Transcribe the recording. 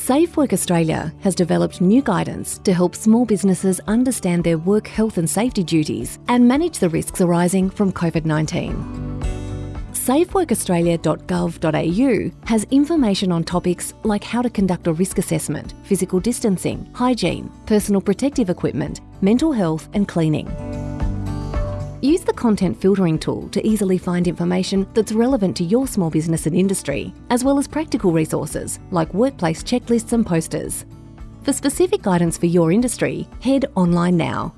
Safe Work Australia has developed new guidance to help small businesses understand their work health and safety duties and manage the risks arising from COVID 19. SafeWorkAustralia.gov.au has information on topics like how to conduct a risk assessment, physical distancing, hygiene, personal protective equipment, mental health, and cleaning. Use the content filtering tool to easily find information that's relevant to your small business and industry, as well as practical resources like workplace checklists and posters. For specific guidance for your industry, head online now